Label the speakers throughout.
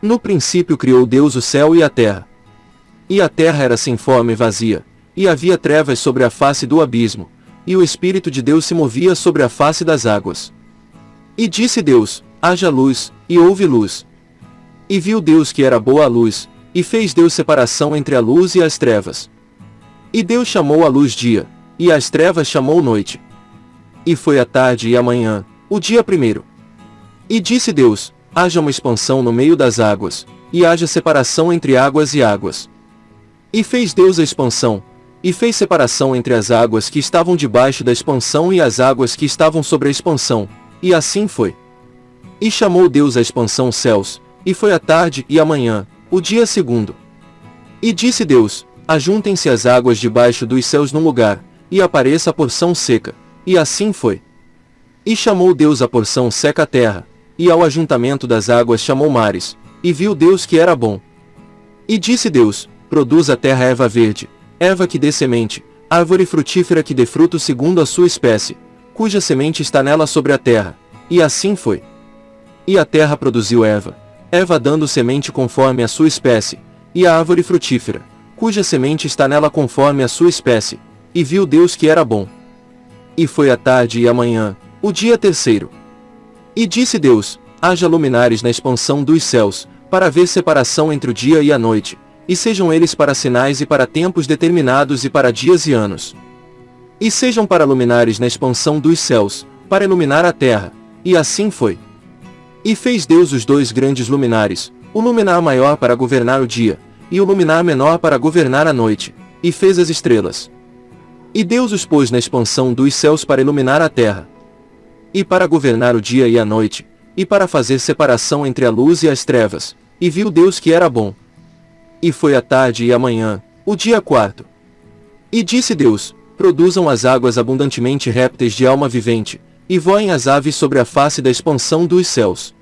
Speaker 1: No princípio criou Deus o céu e a terra. E a terra era sem forma e vazia, e havia trevas sobre a face do abismo, e o Espírito de Deus se movia sobre a face das águas. E disse Deus, haja luz, e houve luz. E viu Deus que era boa a luz, e fez Deus separação entre a luz e as trevas. E Deus chamou a luz dia, e as trevas chamou noite. E foi a tarde e a manhã, o dia primeiro. E disse Deus, haja uma expansão no meio das águas, e haja separação entre águas e águas. E fez Deus a expansão, e fez separação entre as águas que estavam debaixo da expansão e as águas que estavam sobre a expansão, e assim foi. E chamou Deus a expansão céus, e foi a tarde e a manhã, o dia segundo. E disse Deus, ajuntem-se as águas debaixo dos céus num lugar, e apareça a porção seca, e assim foi. E chamou Deus a porção seca a terra, e ao ajuntamento das águas chamou mares, e viu Deus que era bom. E disse Deus, produz a terra erva verde, erva que dê semente, árvore frutífera que dê fruto segundo a sua espécie, cuja semente está nela sobre a terra. E assim foi. E a terra produziu erva, erva dando semente conforme a sua espécie, e a árvore frutífera, cuja semente está nela conforme a sua espécie, e viu Deus que era bom. E foi a tarde e a manhã, o dia terceiro. E disse Deus, haja luminares na expansão dos céus, para haver separação entre o dia e a noite, e sejam eles para sinais e para tempos determinados e para dias e anos. E sejam para luminares na expansão dos céus, para iluminar a terra. E assim foi. E fez Deus os dois grandes luminares, o luminar maior para governar o dia, e o luminar menor para governar a noite, e fez as estrelas. E Deus os pôs na expansão dos céus para iluminar a terra, e para governar o dia e a noite, e para fazer separação entre a luz e as trevas, e viu Deus que era bom. E foi a tarde e a manhã, o dia quarto. E disse Deus, produzam as águas abundantemente répteis de alma vivente, e voem as aves sobre a face da expansão dos céus.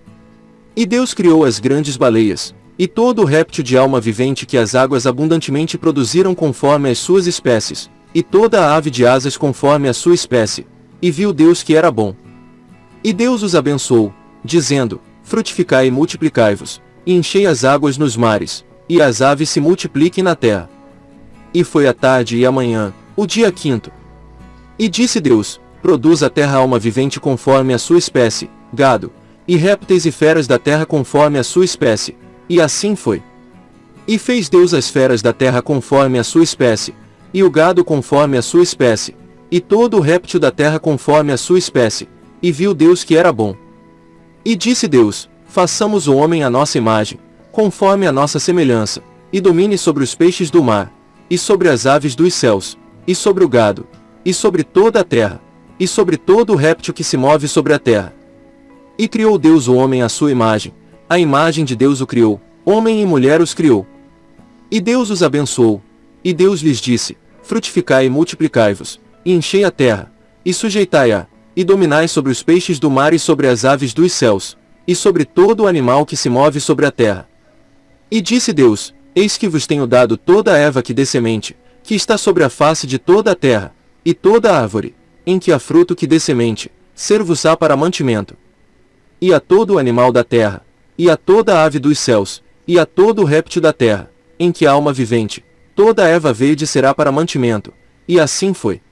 Speaker 1: E Deus criou as grandes baleias, e todo o réptil de alma vivente que as águas abundantemente produziram conforme as suas espécies, e toda a ave de asas conforme a sua espécie, e viu Deus que era bom. E Deus os abençoou, dizendo, frutificai e multiplicai-vos, e enchei as águas nos mares, e as aves se multipliquem na terra. E foi a tarde e a manhã, o dia quinto. E disse Deus, produz a terra alma vivente conforme a sua espécie, gado, e répteis e feras da terra conforme a sua espécie, e assim foi. E fez Deus as feras da terra conforme a sua espécie, e o gado conforme a sua espécie, e todo o réptil da terra conforme a sua espécie, e viu Deus que era bom. E disse Deus, façamos o homem à nossa imagem, conforme a nossa semelhança, e domine sobre os peixes do mar, e sobre as aves dos céus, e sobre o gado, e sobre toda a terra, e sobre todo o réptil que se move sobre a terra. E criou Deus o homem à sua imagem, a imagem de Deus o criou, homem e mulher os criou. E Deus os abençoou, e Deus lhes disse, frutificai e multiplicai-vos, e enchei a terra, e sujeitai-a, e dominai sobre os peixes do mar e sobre as aves dos céus, e sobre todo o animal que se move sobre a terra. E disse Deus, Eis que vos tenho dado toda a erva que dê semente, que está sobre a face de toda a terra, e toda a árvore, em que há fruto que dê semente, ser-vos-á para mantimento. E a todo o animal da terra, e a toda a ave dos céus, e a todo o réptil da terra, em que há alma vivente, toda a erva verde será para mantimento. E assim foi.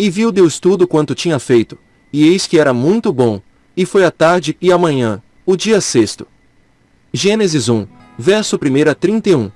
Speaker 1: E viu Deus tudo quanto tinha feito, e eis que era muito bom, e foi a tarde e a manhã, o dia sexto. Gênesis 1, verso 1 a 31.